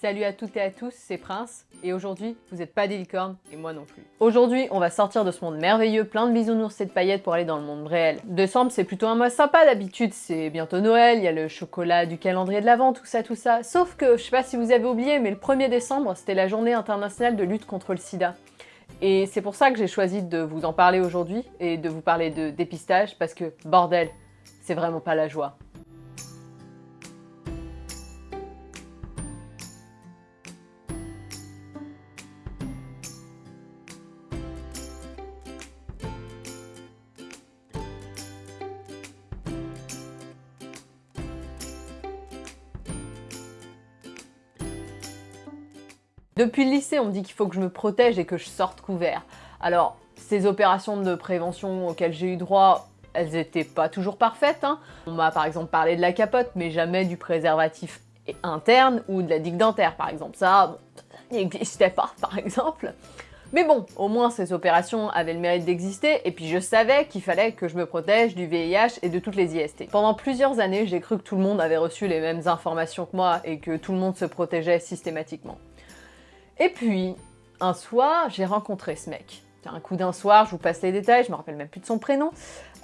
Salut à toutes et à tous, c'est Prince, et aujourd'hui, vous n'êtes pas des licornes, et moi non plus. Aujourd'hui, on va sortir de ce monde merveilleux, plein de bisounours et de paillettes pour aller dans le monde réel. Décembre, c'est plutôt un mois sympa d'habitude, c'est bientôt Noël, il y a le chocolat du calendrier de l'Avent, tout ça, tout ça. Sauf que, je sais pas si vous avez oublié, mais le 1er décembre, c'était la journée internationale de lutte contre le sida. Et c'est pour ça que j'ai choisi de vous en parler aujourd'hui, et de vous parler de dépistage, parce que, bordel, c'est vraiment pas la joie. Depuis le lycée, on me dit qu'il faut que je me protège et que je sorte couvert. Alors, ces opérations de prévention auxquelles j'ai eu droit, elles étaient pas toujours parfaites. Hein. On m'a par exemple parlé de la capote, mais jamais du préservatif interne ou de la digue dentaire par exemple. Ça, bon, n'existait pas par exemple. Mais bon, au moins ces opérations avaient le mérite d'exister, et puis je savais qu'il fallait que je me protège du VIH et de toutes les IST. Pendant plusieurs années, j'ai cru que tout le monde avait reçu les mêmes informations que moi, et que tout le monde se protégeait systématiquement. Et puis, un soir, j'ai rencontré ce mec. Un coup d'un soir, je vous passe les détails, je me rappelle même plus de son prénom.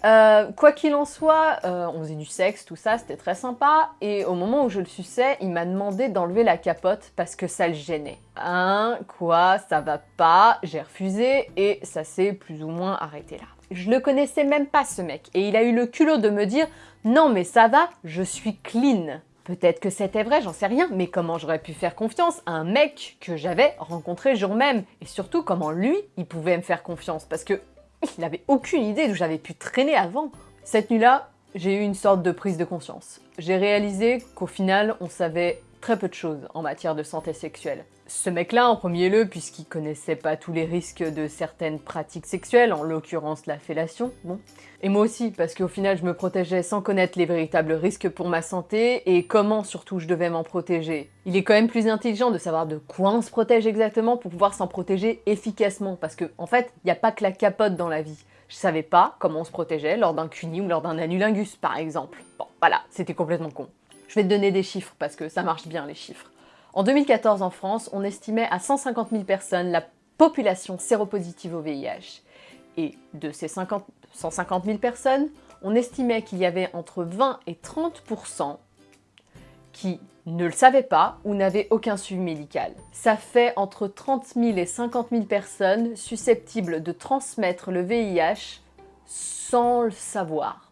Euh, quoi qu'il en soit, euh, on faisait du sexe, tout ça, c'était très sympa. Et au moment où je le suçais, il m'a demandé d'enlever la capote parce que ça le gênait. Hein, quoi, ça va pas, j'ai refusé et ça s'est plus ou moins arrêté là. Je le connaissais même pas ce mec et il a eu le culot de me dire « Non mais ça va, je suis clean ». Peut-être que c'était vrai, j'en sais rien, mais comment j'aurais pu faire confiance à un mec que j'avais rencontré jour même? Et surtout, comment lui, il pouvait me faire confiance? Parce que il n'avait aucune idée d'où j'avais pu traîner avant. Cette nuit-là, j'ai eu une sorte de prise de conscience. J'ai réalisé qu'au final, on savait très peu de choses en matière de santé sexuelle. Ce mec-là, en premier lieu, puisqu'il connaissait pas tous les risques de certaines pratiques sexuelles, en l'occurrence la fellation, bon. Et moi aussi, parce qu'au final, je me protégeais sans connaître les véritables risques pour ma santé, et comment surtout je devais m'en protéger. Il est quand même plus intelligent de savoir de quoi on se protège exactement pour pouvoir s'en protéger efficacement, parce que, en fait, il n'y a pas que la capote dans la vie. Je savais pas comment on se protégeait lors d'un cuni ou lors d'un anulingus, par exemple. Bon, voilà, c'était complètement con. Je vais te donner des chiffres, parce que ça marche bien, les chiffres. En 2014, en France, on estimait à 150 000 personnes la population séropositive au VIH. Et de ces 150 000 personnes, on estimait qu'il y avait entre 20 et 30% qui ne le savaient pas ou n'avaient aucun suivi médical. Ça fait entre 30 000 et 50 000 personnes susceptibles de transmettre le VIH sans le savoir.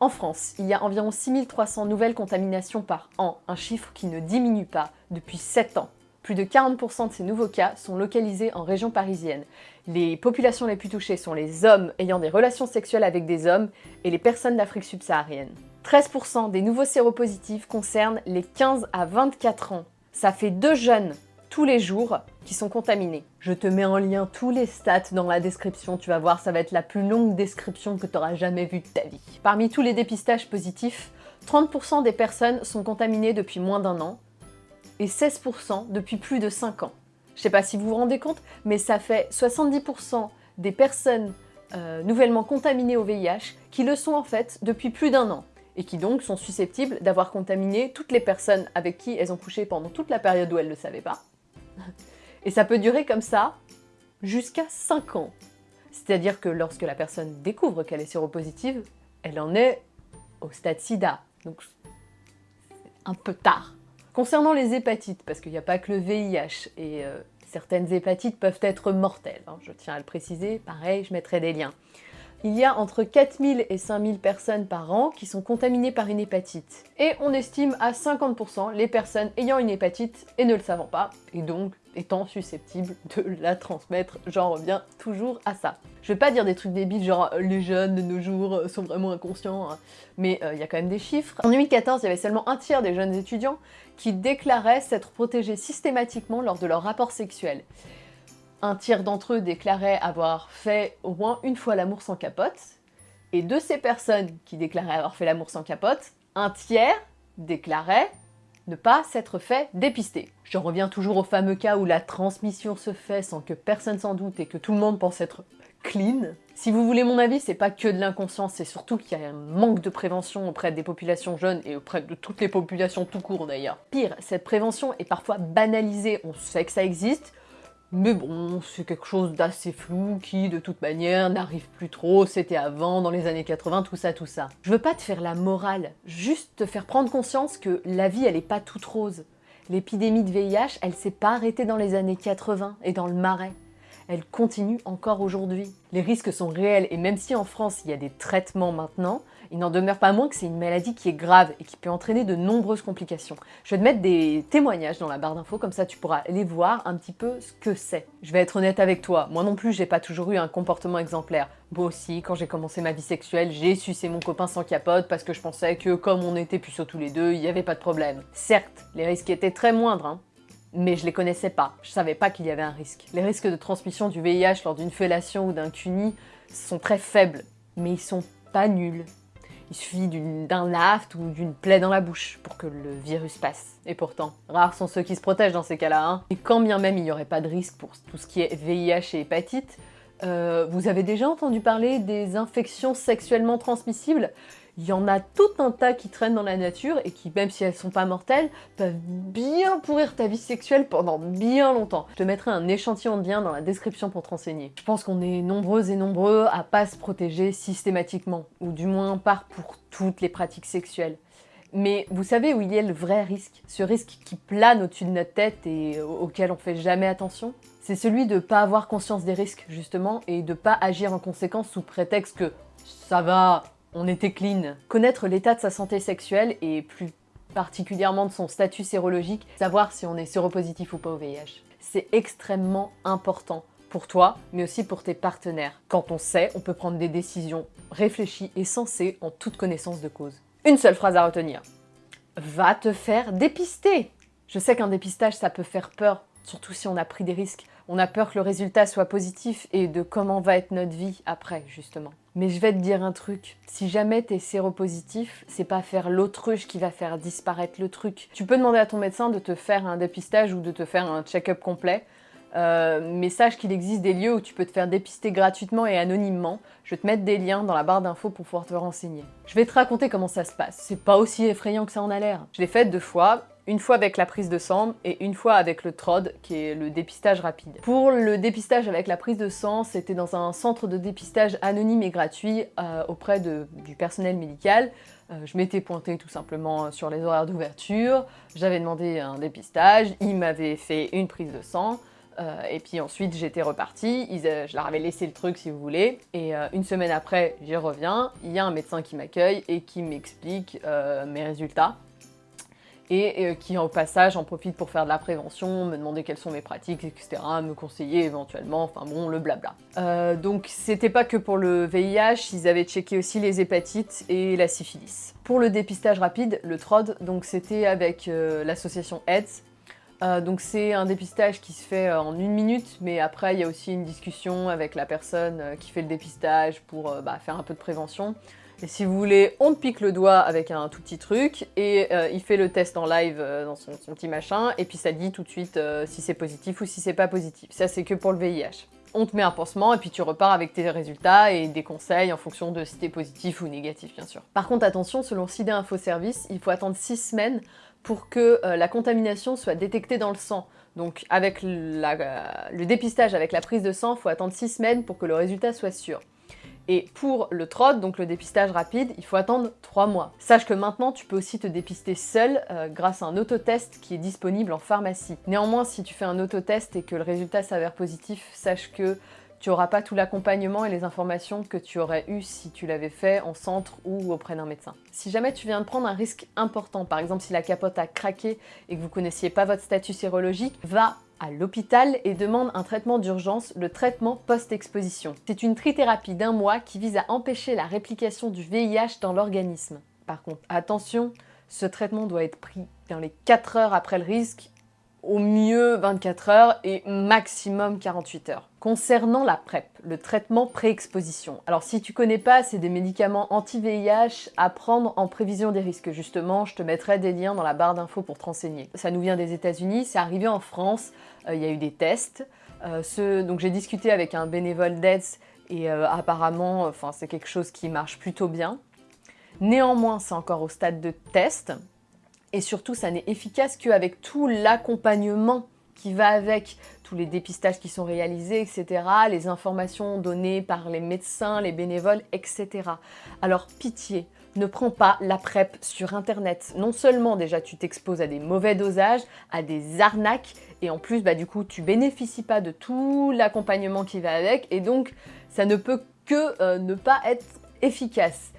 En France, il y a environ 6300 nouvelles contaminations par an, un chiffre qui ne diminue pas depuis 7 ans. Plus de 40% de ces nouveaux cas sont localisés en région parisienne. Les populations les plus touchées sont les hommes ayant des relations sexuelles avec des hommes et les personnes d'Afrique subsaharienne. 13% des nouveaux séropositifs concernent les 15 à 24 ans. Ça fait deux jeunes tous les jours qui sont contaminés. Je te mets en lien tous les stats dans la description, tu vas voir, ça va être la plus longue description que tu auras jamais vue de ta vie. Parmi tous les dépistages positifs, 30% des personnes sont contaminées depuis moins d'un an et 16% depuis plus de 5 ans. Je sais pas si vous vous rendez compte, mais ça fait 70% des personnes euh, nouvellement contaminées au VIH qui le sont en fait depuis plus d'un an et qui donc sont susceptibles d'avoir contaminé toutes les personnes avec qui elles ont couché pendant toute la période où elles ne le savaient pas. Et ça peut durer comme ça jusqu'à 5 ans. C'est-à-dire que lorsque la personne découvre qu'elle est séropositive, elle en est au stade sida. Donc un peu tard. Concernant les hépatites, parce qu'il n'y a pas que le VIH, et euh, certaines hépatites peuvent être mortelles, hein, je tiens à le préciser, pareil, je mettrai des liens il y a entre 4000 et 5000 personnes par an qui sont contaminées par une hépatite. Et on estime à 50% les personnes ayant une hépatite et ne le savant pas, et donc étant susceptibles de la transmettre. J'en reviens toujours à ça. Je vais pas dire des trucs débiles genre les jeunes de nos jours sont vraiment inconscients, hein. mais euh, il y a quand même des chiffres. En 2014, il y avait seulement un tiers des jeunes étudiants qui déclaraient s'être protégés systématiquement lors de leur rapport sexuel. Un tiers d'entre eux déclaraient avoir fait au moins une fois l'amour sans capote, et de ces personnes qui déclaraient avoir fait l'amour sans capote, un tiers déclarait ne pas s'être fait dépister. J'en reviens toujours au fameux cas où la transmission se fait sans que personne s'en doute et que tout le monde pense être clean. Si vous voulez mon avis, c'est pas que de l'inconscience, c'est surtout qu'il y a un manque de prévention auprès des populations jeunes et auprès de toutes les populations tout court d'ailleurs. Pire, cette prévention est parfois banalisée, on sait que ça existe, mais bon, c'est quelque chose d'assez flou qui, de toute manière, n'arrive plus trop, c'était avant, dans les années 80, tout ça, tout ça. Je veux pas te faire la morale, juste te faire prendre conscience que la vie, elle est pas toute rose. L'épidémie de VIH, elle s'est pas arrêtée dans les années 80 et dans le marais elle continue encore aujourd'hui. Les risques sont réels et même si en France il y a des traitements maintenant, il n'en demeure pas moins que c'est une maladie qui est grave et qui peut entraîner de nombreuses complications. Je vais te mettre des témoignages dans la barre d'infos, comme ça tu pourras aller voir un petit peu ce que c'est. Je vais être honnête avec toi, moi non plus j'ai pas toujours eu un comportement exemplaire. Moi aussi, quand j'ai commencé ma vie sexuelle, j'ai sucé mon copain sans capote parce que je pensais que comme on était puceaux tous les deux, il n'y avait pas de problème. Certes, les risques étaient très moindres, hein, mais je les connaissais pas. Je savais pas qu'il y avait un risque. Les risques de transmission du VIH lors d'une fellation ou d'un CUNY sont très faibles, mais ils sont pas nuls. Il suffit d'un aft ou d'une plaie dans la bouche pour que le virus passe. Et pourtant, rares sont ceux qui se protègent dans ces cas-là. Hein. Et quand bien même il n'y aurait pas de risque pour tout ce qui est VIH et hépatite, euh, vous avez déjà entendu parler des infections sexuellement transmissibles? Il y en a tout un tas qui traînent dans la nature et qui, même si elles sont pas mortelles, peuvent bien pourrir ta vie sexuelle pendant bien longtemps. Je te mettrai un échantillon de lien dans la description pour te renseigner. Je pense qu'on est nombreux et nombreux à pas se protéger systématiquement, ou du moins pas pour toutes les pratiques sexuelles. Mais vous savez où il y a le vrai risque? Ce risque qui plane au-dessus de notre tête et auquel on fait jamais attention? C'est celui de pas avoir conscience des risques, justement, et de pas agir en conséquence sous prétexte que ça va, on était clean. Connaître l'état de sa santé sexuelle et plus particulièrement de son statut sérologique, savoir si on est séropositif ou pas au VIH. C'est extrêmement important pour toi, mais aussi pour tes partenaires. Quand on sait, on peut prendre des décisions réfléchies et sensées en toute connaissance de cause. Une seule phrase à retenir. Va te faire dépister Je sais qu'un dépistage, ça peut faire peur, surtout si on a pris des risques. On a peur que le résultat soit positif et de comment va être notre vie après, justement. Mais je vais te dire un truc, si jamais t'es séropositif, c'est pas faire l'autruche qui va faire disparaître le truc. Tu peux demander à ton médecin de te faire un dépistage ou de te faire un check-up complet, euh, mais sache qu'il existe des lieux où tu peux te faire dépister gratuitement et anonymement. Je vais te mettre des liens dans la barre d'infos pour pouvoir te renseigner. Je vais te raconter comment ça se passe. C'est pas aussi effrayant que ça en a l'air. Je l'ai fait deux fois une fois avec la prise de sang et une fois avec le TROD, qui est le dépistage rapide. Pour le dépistage avec la prise de sang, c'était dans un centre de dépistage anonyme et gratuit euh, auprès du personnel médical. Euh, je m'étais pointée tout simplement sur les horaires d'ouverture, j'avais demandé un dépistage, ils m'avaient fait une prise de sang, euh, et puis ensuite j'étais repartie, je leur avais laissé le truc si vous voulez, et une semaine après j'y reviens, il y a un médecin qui m'accueille et qui m'explique mes résultats et euh, qui au passage en profite pour faire de la prévention, me demander quelles sont mes pratiques, etc., me conseiller éventuellement, enfin bon, le blabla. Euh, donc c'était pas que pour le VIH, ils avaient checké aussi les hépatites et la syphilis. Pour le dépistage rapide, le TROD, donc c'était avec euh, l'association AIDS, donc c'est un dépistage qui se fait en une minute, mais après il y a aussi une discussion avec la personne qui fait le dépistage pour bah, faire un peu de prévention. Et si vous voulez, on te pique le doigt avec un tout petit truc, et euh, il fait le test en live euh, dans son, petit machin, et puis ça dit tout de suite euh, si c'est positif ou si c'est pas positif. Ça, c'est que pour le VIH. On te met un pansement, et puis tu repars avec tes résultats et des conseils en fonction de si t'es positif ou négatif, bien sûr. Par contre, attention, selon CID Info Service, il faut attendre 6 semaines pour que la contamination soit détectée dans le sang. Donc avec le dépistage avec la prise de sang, il faut attendre 6 semaines pour que le résultat soit sûr. Et pour le TROD, donc le dépistage rapide, il faut attendre 3 mois. Sache que maintenant, tu peux aussi te dépister seul euh, grâce à un autotest qui est disponible en pharmacie. Néanmoins, si tu fais un autotest et que le résultat s'avère positif, sache que tu n'auras pas tout l'accompagnement et les informations que tu aurais eu si tu l'avais fait en centre ou auprès d'un médecin. Si jamais tu viens de prendre un risque important, par exemple si la capote a craqué et que vous connaissiez pas votre statut sérologique, va à l'hôpital et demande un traitement d'urgence, le traitement post-exposition. C'est une trithérapie d'un mois qui vise à empêcher la réplication du VIH dans l'organisme. Par contre, attention, ce traitement doit être pris dans les 4 heures après le risque au mieux 24 heures et maximum 48 heures. Concernant la PrEP, le traitement pré-exposition. Alors si tu connais pas, c'est des médicaments anti-VIH à prendre en prévision des risques. Justement, je te mettrai des liens dans la barre d'infos pour te renseigner. Ça nous vient des États-Unis, c'est arrivé en France, euh, il y a eu des tests. Euh, donc j'ai discuté avec un bénévole d'AIDS Et euh, apparemment, c'est quelque chose qui marche plutôt bien. Néanmoins, c'est encore au stade de test. Et surtout, ça n'est efficace qu'avec tout l'accompagnement qui va avec, tous les dépistages qui sont réalisés, etc., les informations données par les médecins, les bénévoles, etc. Alors pitié, ne prends pas la PrEP sur Internet. Non seulement déjà tu t'exposes à des mauvais dosages, à des arnaques, et en plus bah, du coup tu bénéficies pas de tout l'accompagnement qui va avec, et donc ça ne peut que euh, ne pas être efficace.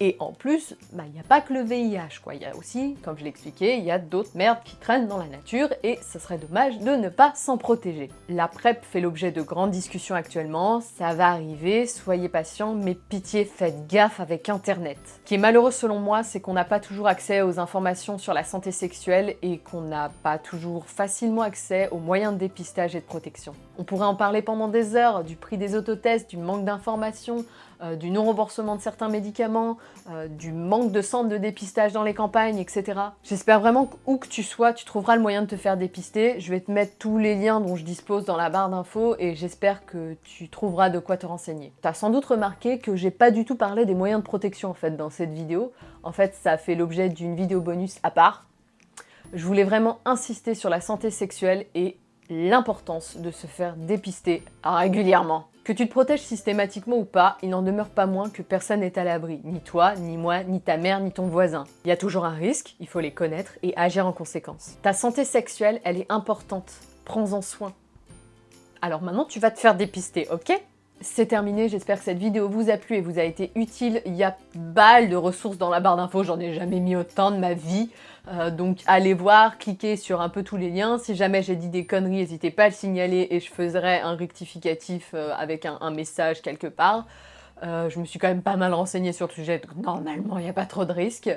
Et en plus, bah, il n'y a pas que le VIH, quoi. Il y a aussi, comme je l'ai expliqué, il y a d'autres merdes qui traînent dans la nature et ce serait dommage de ne pas s'en protéger. La PrEP fait l'objet de grandes discussions actuellement, ça va arriver, soyez patients, mais pitié, faites gaffe avec Internet. Ce qui est malheureux selon moi, c'est qu'on n'a pas toujours accès aux informations sur la santé sexuelle et qu'on n'a pas toujours facilement accès aux moyens de dépistage et de protection. On pourrait en parler pendant des heures, du prix des autotests, du manque d'informations, euh, du non-remboursement de certains médicaments, euh, du manque de centres de dépistage dans les campagnes, etc. J'espère vraiment qu'où que tu sois, tu trouveras le moyen de te faire dépister. Je vais te mettre tous les liens dont je dispose dans la barre d'infos et j'espère que tu trouveras de quoi te renseigner. T'as sans doute remarqué que j'ai pas du tout parlé des moyens de protection en fait dans cette vidéo. En fait, ça fait l'objet d'une vidéo bonus à part. Je voulais vraiment insister sur la santé sexuelle et l'importance de se faire dépister régulièrement. Que tu te protèges systématiquement ou pas, il n'en demeure pas moins que personne n'est à l'abri. Ni toi, ni moi, ni ta mère, ni ton voisin. Il y a toujours un risque, il faut les connaître et agir en conséquence. Ta santé sexuelle, elle est importante. Prends-en soin. Alors maintenant, tu vas te faire dépister, ok? C'est terminé, j'espère que cette vidéo vous a plu et vous a été utile. Il y a balle de ressources dans la barre d'infos, j'en ai jamais mis autant de ma vie. Euh, donc allez voir, cliquez sur un peu tous les liens. Si jamais j'ai dit des conneries, n'hésitez pas à le signaler et je ferai un rectificatif euh, avec un, message quelque part. Euh, je me suis quand même pas mal renseignée sur le sujet, donc normalement il n'y a pas trop de risques.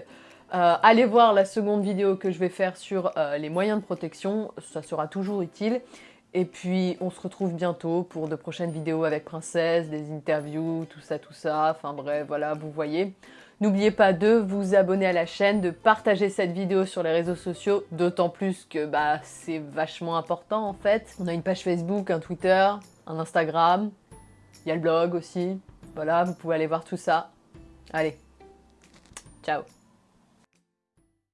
allez voir la seconde vidéo que je vais faire sur les moyens de protection, ça sera toujours utile. Et puis on se retrouve bientôt pour de prochaines vidéos avec Princesse, des interviews, tout ça, tout ça. Enfin bref, voilà, vous voyez. N'oubliez pas de vous abonner à la chaîne, de partager cette vidéo sur les réseaux sociaux, d'autant plus que bah, c'est vachement important en fait. On a une page Facebook, un Twitter, un Instagram, il y a le blog aussi. Voilà, vous pouvez aller voir tout ça. Allez, ciao